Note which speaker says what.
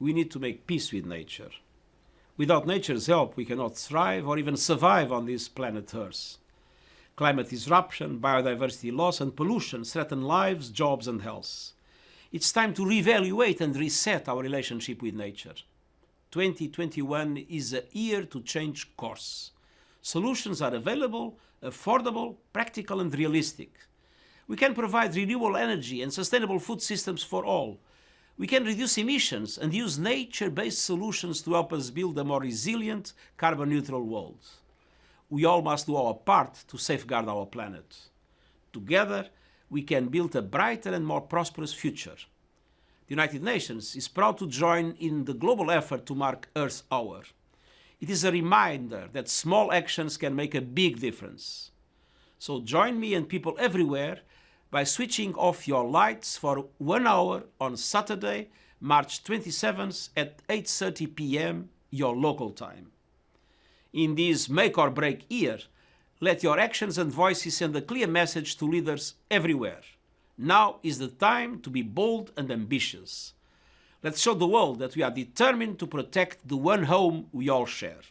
Speaker 1: we need to make peace with nature. Without nature's help, we cannot thrive or even survive on this planet Earth. Climate disruption, biodiversity loss, and pollution threaten lives, jobs, and health. It's time to reevaluate and reset our relationship with nature. 2021 is a year to change course. Solutions are available, affordable, practical, and realistic. We can provide renewable energy and sustainable food systems for all. We can reduce emissions and use nature-based solutions to help us build a more resilient, carbon-neutral world. We all must do our part to safeguard our planet. Together, we can build a brighter and more prosperous future. The United Nations is proud to join in the global effort to mark Earth Hour. It is a reminder that small actions can make a big difference. So join me and people everywhere by switching off your lights for one hour on Saturday, March 27th at 8.30 p.m. your local time. In this make or break year, let your actions and voices send a clear message to leaders everywhere. Now is the time to be bold and ambitious. Let's show the world that we are determined to protect the one home we all share.